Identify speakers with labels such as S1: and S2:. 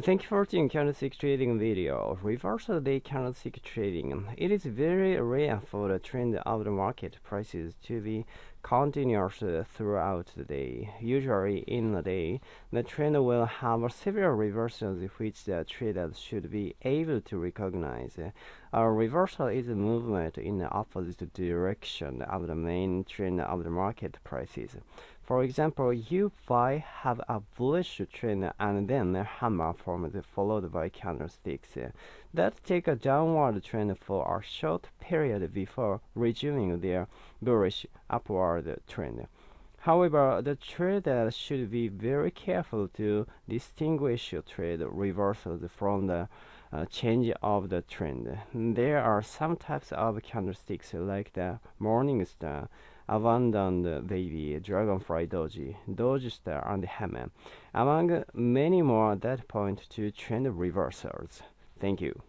S1: Thank you for watching candlestick trading video. Reversal day candlestick trading. It is very rare for the trend of the market prices to be continuous throughout the day. Usually in a day, the trend will have several reversals which the traders should be able to recognize. A reversal is a movement in the opposite direction of the main trend of the market prices. For example, you buy have a bullish trend and then a hammer formed followed by candlesticks that take a downward trend for a short period before resuming their bullish upward trend. However, the trader should be very careful to distinguish trade reversals from the uh, change of the trend. There are some types of candlesticks like the morning star Abandoned Baby, Dragonfly Doji, Doji Star, and Hammer, among many more that point to trend reversals. Thank you.